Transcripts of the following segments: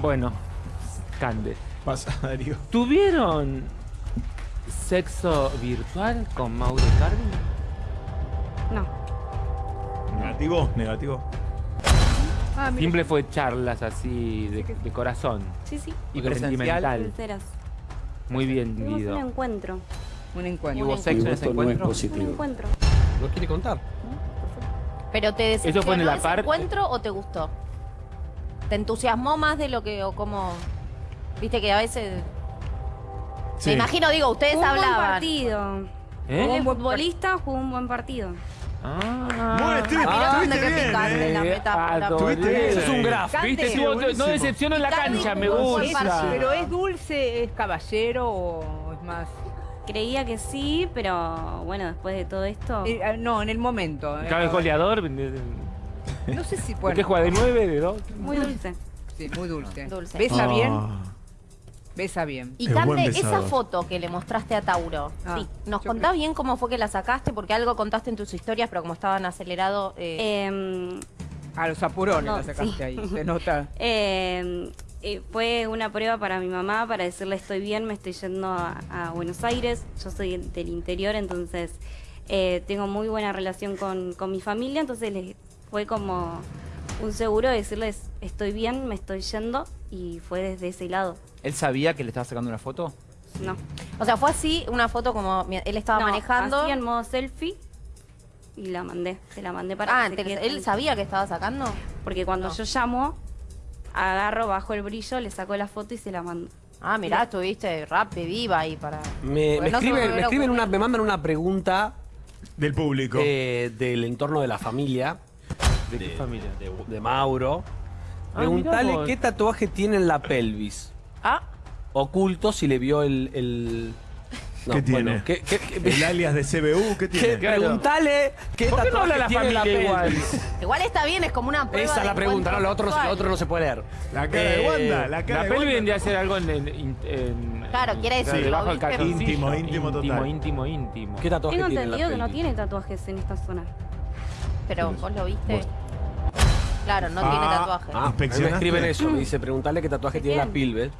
Bueno, Cande. Pasa, Darío. ¿Tuvieron sexo virtual con Mauro Cardi? No. Negativo, negativo. Ah. Siempre fue charlas así de, de corazón Sí, sí. y sentimental. Sinceras. Muy bien, Tuvimos un Guido. encuentro. Un ¿Y encuentro. hubo sexo en ese Esto no es encuentro? Un encuentro. ¿No quiere contar? ¿Pero te Eso fue en la ese parte- encuentro o te gustó? ¿Te entusiasmó más de lo que, o como... Viste que a veces... Sí. Me imagino, digo, ustedes Jugó un buen hablaban. partido. ¿Eh? Como futbolista jugó un buen partido. Ah, Muy estu- Ah, dónde que bien, picante ¿eh? la. Estuviste bien Es un graf. ¿Viste? No decepciono en la cancha, me un buen gusta. Pero es dulce, es caballero o es más. Creía que sí, pero bueno, después de todo esto. Eh, ah, no, en el momento. eh, Cada vez goleador. ¿Por No sé si qué bueno. juega de 9, de 2? Muy dulce. Sí, muy dulce. Dulce. Besa bien, Ah. besa bien. Y Cande, esa foto que le mostraste a Tauro, Ah, sí, ¿nos contás creo- bien cómo fue que la sacaste? Porque algo contaste en tus historias, pero como estaban acelerados... eh, Em, A los apurones No, la sacaste sí. ahí. Se nota. em, eh, fue una prueba para mi mamá para decirle estoy bien, me estoy yendo a, a Buenos Aires. Yo soy del interior, entonces eh, tengo muy buena relación con, con mi familia, entonces les fue como un seguro de decirles estoy bien, me estoy yendo y fue desde ese lado. ¿Él sabía que le estaba sacando una foto? No. o sea, fue así, una foto como él estaba No, manejando... Así en modo selfie y la mandé. Se la mandé para Ah, que quede ¿él sabía que estaba sacando? Porque cuando No. yo llamo, agarro, bajo el brillo, le saco la foto y se la mando. Ah, mirá, estuviste rápido, viva ahí para... Me, Porque me no se me escriben, me, hubiera escriben una, ocurrido. me mandan una pregunta Del público. eh, del entorno de la familia, ¿De qué familia? de, de Mauro. Ah, Preguntale qué tatuaje tiene en la pelvis. Ah, Oculto si le vio el... el- No, ¿Qué tiene? bueno, ¿qué- qué- qué- El alias de CBU, ¿qué qué- tiene? Claro. Preguntale qué ¿Por qué no habla tatuaje la tiene en la familia igual? pelvis. igual está bien, es como una prueba Esa es de la pregunta, no, lo otro, lo otro no se puede leer. La cara de Eh, Wanda, la cara La de Wanda. vendría a ser algo en... en- en- en- Claro, quiere decir, debajo lo del calzoncillo. Íntimo, íntimo total. Íntimo, íntimo, íntimo. ¿Qué tatuaje Tengo tiene entendido que no tiene tatuajes en esta zona. Pero vos lo viste. Claro, no Ah, tiene tatuaje. Ah, a mí me ¿Inspeccionaste? escriben eso, me dice, preguntale qué tatuaje tiene en la pilve.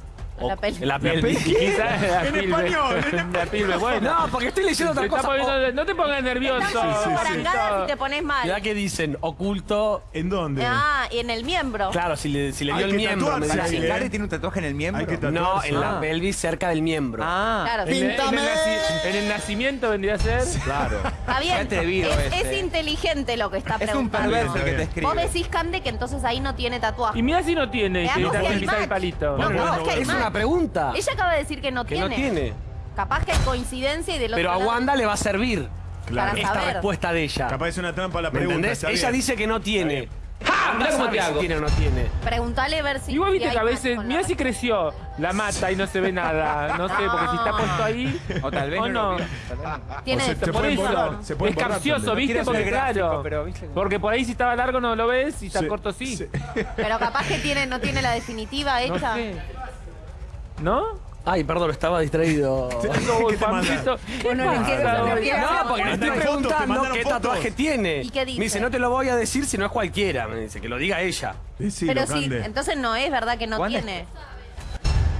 La pelvis. En la pelvis. quizás la En pilve. español, en La pilve, bueno. No, porque estoy leyendo otra cosa. poniendo- no te pongas nervioso. Estás sí, sí. barangada si te pones mal. Ya que dicen oculto, ¿En dónde? Ah, y en el miembro. claro, si le, si le dio el miembro, me tatuarse, ¿Para dice. sí, Icardi ¿eh? tiene un tatuaje en el miembro? No, en la Ah. pelvis cerca del miembro. Ah, Claro. Píntame. en el nacimiento vendría a ser. Claro. Está bien. Es, este. es inteligente lo que está es un preguntando. perverso el que te escribe. Vos decís, Cande, que entonces ahí no tiene tatuaje. Y mira si no tiene. Y el palito. No, es que hay Es pregunta. Ella acaba de decir que no Que tiene. no tiene. Capaz que hay coincidencia y del Pero a otro lado- Wanda le va a servir Claro. Esta saber. respuesta de ella. Capaz es una trampa la ¿Me pregunta. entendés? está Ella bien. dice que no tiene. ¡Ja! Mirá cómo te hago. tiene o no tiene. Preguntale ver si. Igual si viste que a veces, con la mira si respuesta. creció la mata y no se ve nada. No sé, porque si está puesto ahí. O tal vez o no. no. lo vio, tal vez no. Tiene O se- esto. te Por pueden eso, borrar, se pueden es borrar capcioso, también. ¿viste? quiero Porque gráfico, claro. pero, ¿viste? Porque por ahí si estaba largo no lo ves y está Se- corto sí. se- Pero capaz que tiene, no tiene la definitiva No hecha. sé. ¿No? Ay, perdón, estaba distraído. Te mandan? ¿qué Bueno, quiero saber No, porque le estoy Mandaron fotos, te preguntando mandaron qué fotos. tatuaje tiene. ¿Y qué dice? Me dice, no te lo voy a decir si no es cualquiera. Me dice, que lo diga ella. Decilo, Pero sí, Cande. entonces no es verdad que no ¿Cuándo? tiene.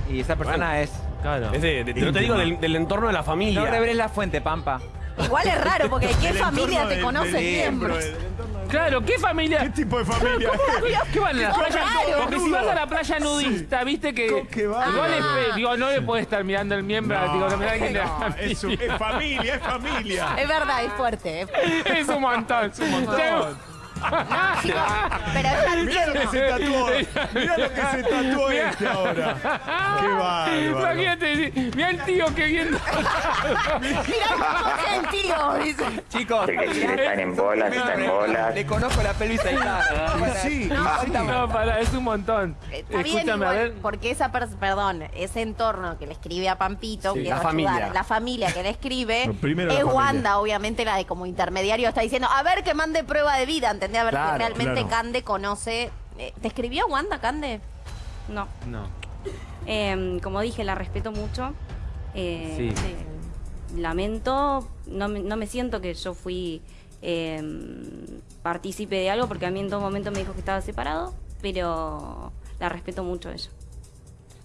Y esa persona Bueno. es. Claro. Es de, de- no te digo del, del entorno de la familia. No reveles la fuente, Pampa. Igual es raro, porque ¿qué familia te conoce miembros? Claro, ¿qué familia? ¿Qué tipo de familia? ¿Qué van a la playa? raro. Porque si vas a la playa nudista, viste que. ¿Cómo que va? Igual es Ah. fe- digo, no le puedes estar mirando el miembro, No, digo, no no, es, es familia, es familia. Es verdad, es fuerte. es- Es un montón. Es un montón. No, chicos, pero ya Mirá lo que se tatuó. Mirá lo que se tatuó este ahora. Qué bárbaro. Imagínate, mira el tío que viendo. Mirá cómo es el tío, dice. Chicos, están en bolas, están en bolas. le conozco la pelvis a Icardi. Sí, No, para, es un montón. Está bien Escúchame, a ver. porque esa perdón, ese entorno que le escribe a Pampito, Sí, que la va a ayudar, familia. la familia que le escribe, es familia. Wanda, obviamente la de como intermediario está diciendo, a ver que mande prueba de vida, ¿entendés? A ver Claro, si realmente claro. Cande conoce. eh, ¿Te escribió Wanda, Cande? No. No. Em, como dije, la respeto mucho. Eh, Sí. eh, lamento, no me, no me siento que yo fui em, partícipe de algo porque a mí en todo momento me dijo que estaba separado, pero la respeto mucho a ella.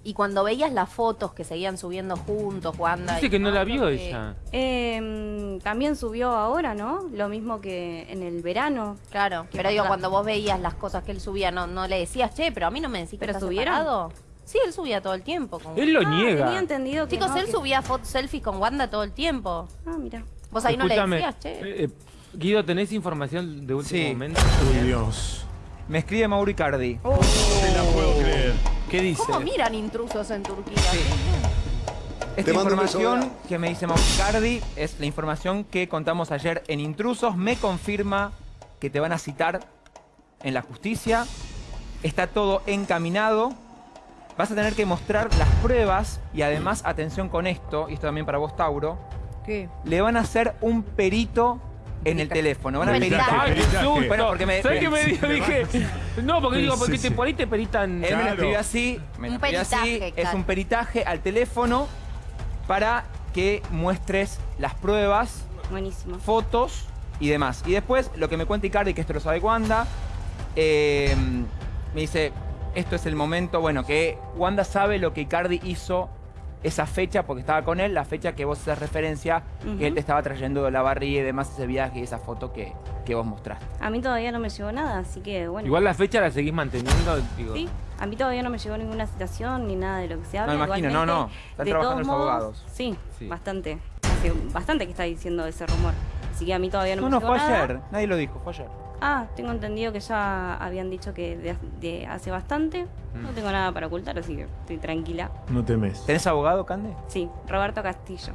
Y cuando veías las fotos que seguían subiendo juntos, Wanda. Dice y que no la vio que- ella. Eh, también subió ahora, ¿no? Lo mismo que en el verano. Claro, ¿Qué pero digo, cuando vos veías las cosas que él subía, no, no le decías, che, pero a mí no me decís que ¿Pero estás subieron? separado". Sí, él subía todo el tiempo. Con... Él lo Ah, niega. Tenía entendido que Chicos, no, él que- subía fotos selfies con Wanda todo el tiempo. Ah, mira. Vos ahí no le decías, che. eh, eh, Guido, ¿tenés información de último Sí. momento? Uy, Dios. Me escribe Mauro Icardi. No te la puedo creer. ¿Qué dice? ¿Cómo miran intrusos en Turquía? Sí. Esta información que me dice Mauro Icardi es la información que contamos ayer en Intrusos. Me confirma que te van a citar en la justicia. Está todo encaminado. Vas a tener que mostrar las pruebas y además, atención con esto, y esto también para vos, Tauro, ¿Qué? le van a hacer un perito en el teléfono. Van a Peritaje. peritar. ¡Ay, qué susto! Bueno, porque me- ¿Sabes qué me? Dije, no, porque digo, porque Sí, te, sí. por ahí te peritan. Él me lo escribió así, me lo Un escribió así, peritaje, es un peritaje al teléfono para que muestres las pruebas, Buenísimo. fotos y demás. Y después, lo que me cuenta Icardi, que esto lo sabe Wanda, eh, me dice, esto es el momento, bueno, que Wanda sabe lo que Icardi hizo esa fecha, porque estaba con él, la fecha que vos haces referencia, que él te estaba trayendo de la barriga y demás, ese viaje y esa foto que, que vos mostraste. A mí todavía no me llegó nada, así que bueno. Igual la fecha la seguís manteniendo. Digo. Sí, a mí todavía no me llegó ninguna citación ni nada de lo que se habla. No, imagino, no, Igualmente, no. Están de trabajando todos los modos, abogados. Sí, Sí. bastante. Hace bastante que está diciendo ese rumor. Así que a mí todavía no, No, me no, llegó fue nada. ayer, nadie lo dijo, fue ayer. Ah, tengo entendido que ya habían dicho que de, de hace bastante. No Mm. tengo nada para ocultar, así que estoy tranquila. No temes. ¿Tenés abogado, Cande? Sí, Roberto Castillo.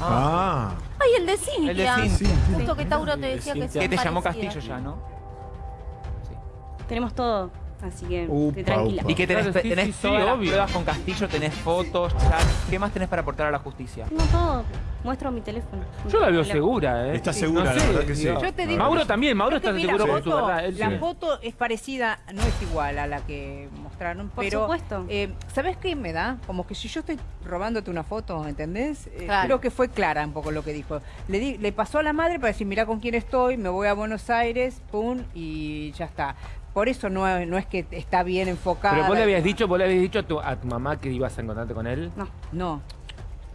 Ah. Ay, el de Cintia. El de Cintia. Justo que Tauro te decía que Que te llamó Castillo ya, ¿no? Tenemos todo, así que Upa, estoy tranquila. upa. ¿Y qué tenés? Claro, sí, tenés sí, sí, todas las obvio. pruebas con Castillo, tenés fotos, chats. ¿Qué más tenés para aportar a la justicia? Tengo todo. Muestro mi teléfono. Yo la veo Teléfono. segura, ¿eh? Está Sí, segura, la verdad que sí. digo. Yo te digo- Mauro también, Mauro Es que está seguro la con su foto- verdad. él La sí. foto es parecida, no es igual a la que mostraron, Por pero supuesto. eh, ¿sabes qué me da? Como que si yo estoy robándote una foto, ¿entendés? Eh, Claro. Creo que fue clara un poco lo que dijo. Le, di- le pasó a la madre para decir, mira con quién estoy, me voy a Buenos Aires, pum, y ya está. Por eso no, es- no es que está bien enfocada. Pero vos le habías dicho, vos le habías dicho a tu, a tu mamá que ibas a encontrarte con él. No. No.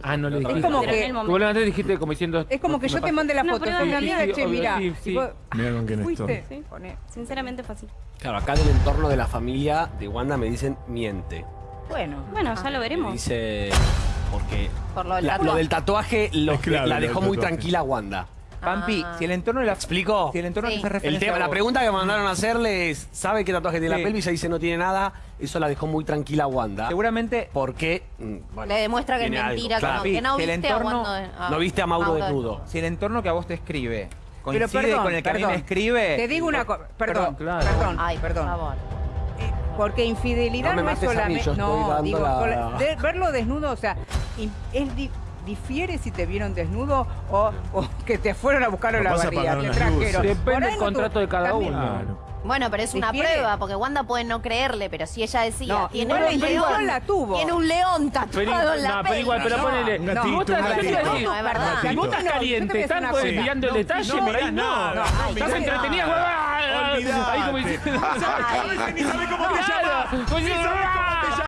Ah, no le Es dijiste. como Pero en que- Vos le dijiste como diciendo. Es como que yo te mande la foto, es de amiga, realidad. che, Sí, mira. obvio, sí, y sí. vos- Mira con quién ¿Fuiste? estoy. Sinceramente fue así. Claro, acá del entorno de la familia de Wanda me dicen miente. Bueno. Bueno, ya lo veremos. dice. Porque Por lo del la- tatuaje. lo del tatuaje lo- Es claro, la dejó muy tatuaje. tranquila Wanda. Pampi, Ah. si el entorno de la... ¿Explico? Si el entorno Sí. que hace El referencia tema, a la pregunta que mandaron a hacerle es, ¿sabe qué tatuaje tiene Sí. la pelvis? Ahí dice no tiene nada. Eso la dejó muy tranquila a Wanda. Seguramente... Porque, mm, bueno, Le demuestra que es mentira, claro. que no Si el viste a entorno- Wanda- a- No viste a Mauro desnudo. Si el entorno que a vos te escribe Pero coincide perdón, con el que a mí perdón. me escribe... Te digo una cosa, perdón, claro. perdón, Ay, por perdón. favor. Eh, Porque infidelidad No me no, es a solamente. No, digo, la- de- verlo desnudo, o sea, es difiere si te vieron desnudo o, o que te fueron a buscar a la barriga, te trajeron. Depende del contrato de cada también- uno. Claro. Bueno, pero es una Difiere. prueba, porque Wanda puede no creerle, pero si ella decía, No, tiene un león, la tuvo. tiene un león Pero, tatuado en la no, pero igual, pero No, ponele. si vos estás, No, si vos estás caliente, estás pues, mirando el detalle, no por ahí mirá no. Estás entretenida, ahí como diciendo. Ni sabe cómo